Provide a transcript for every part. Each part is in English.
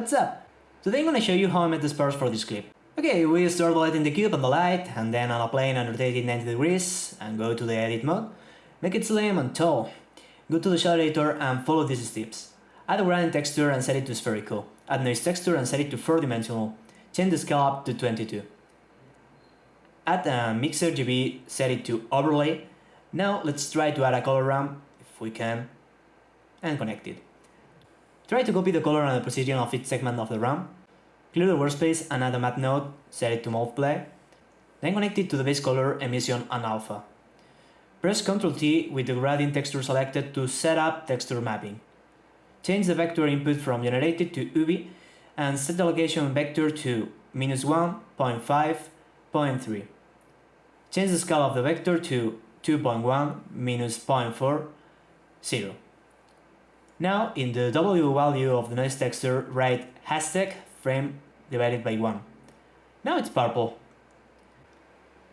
What's up? Today I'm gonna show you how I made the spars for this clip. Okay, we start by lighting the cube on the light, and then on a plane and rotate it 90 degrees, and go to the edit mode. Make it slim and tall. Go to the shader editor and follow these steps. Add a gradient texture and set it to spherical. Add noise texture and set it to 4 dimensional. Change the scale up to 22. Add a mix RGB, set it to overlay. Now let's try to add a color ramp, if we can, and connect it. Try to copy the color and the position of each segment of the ramp. Clear the workspace and add a math node, set it to multiply. Then connect it to the base color, emission and alpha. Press Ctrl T with the gradient texture selected to set up texture mapping. Change the vector input from generated to UV and set the location vector to minus 1, 0.5, 0.3. Change the scale of the vector to 2.1, minus 0.4, 0. Now, in the W value of the noise texture, write hashtag frame divided by 1. Now it's purple.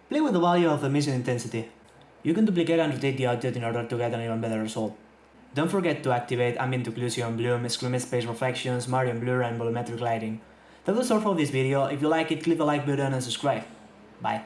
Play with the value of the emission intensity. You can duplicate and rotate the object in order to get an even better result. Don't forget to activate ambient occlusion, bloom, screen space reflections, Marine blur and volumetric lighting. That was all for this video, if you like it click the like button and subscribe. Bye.